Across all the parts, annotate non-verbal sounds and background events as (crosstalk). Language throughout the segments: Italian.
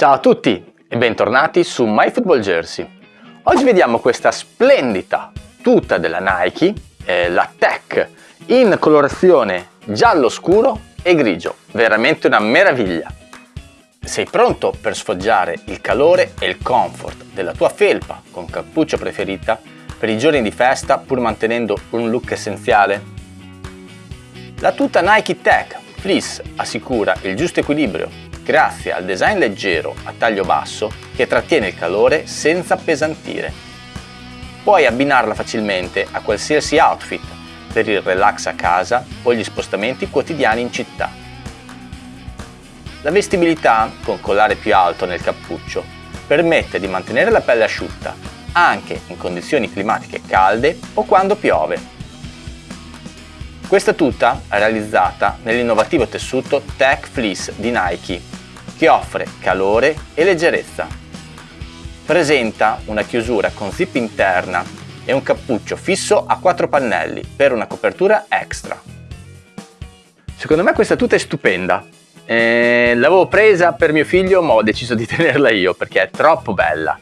Ciao a tutti e bentornati su MyFootballJersey. Oggi vediamo questa splendida tuta della Nike, eh, la Tech, in colorazione giallo scuro e grigio. Veramente una meraviglia. Sei pronto per sfoggiare il calore e il comfort della tua felpa con cappuccio preferita per i giorni di festa pur mantenendo un look essenziale? La tuta Nike Tech Fleece assicura il giusto equilibrio grazie al design leggero a taglio basso che trattiene il calore senza appesantire. Puoi abbinarla facilmente a qualsiasi outfit per il relax a casa o gli spostamenti quotidiani in città. La vestibilità, con collare più alto nel cappuccio, permette di mantenere la pelle asciutta anche in condizioni climatiche calde o quando piove. Questa tuta è realizzata nell'innovativo tessuto Tech Fleece di Nike, che offre calore e leggerezza. Presenta una chiusura con zip interna e un cappuccio fisso a quattro pannelli per una copertura extra. Secondo me questa tuta è stupenda. Eh, l'avevo presa per mio figlio ma ho deciso di (laughs) tenerla io perché è troppo bella.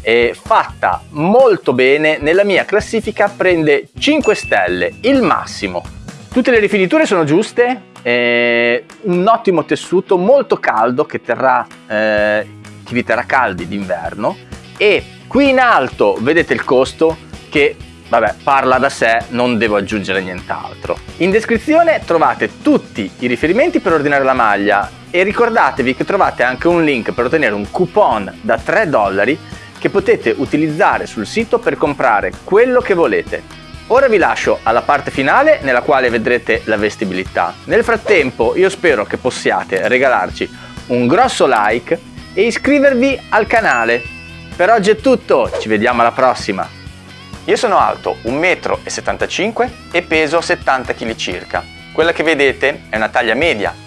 È fatta molto bene, nella mia classifica prende 5 stelle, il massimo. Tutte le rifiniture sono giuste, eh, un ottimo tessuto molto caldo che, terrà, eh, vi terrà caldi d'inverno. E qui in alto vedete il costo che vabbè parla da sé non devo aggiungere nient'altro. In descrizione trovate tutti i riferimenti per ordinare la maglia e ricordatevi che trovate anche un link per ottenere un coupon da 3 dollari che potete utilizzare sul sito per comprare quello che volete Ora vi lascio alla parte finale nella quale vedrete la vestibilità. Nel frattempo io spero che possiate regalarci un grosso like e iscrivervi al canale. Per oggi è tutto, ci vediamo alla prossima! Io sono alto 1,75 m e peso 70 kg circa. Quella che vedete è una taglia media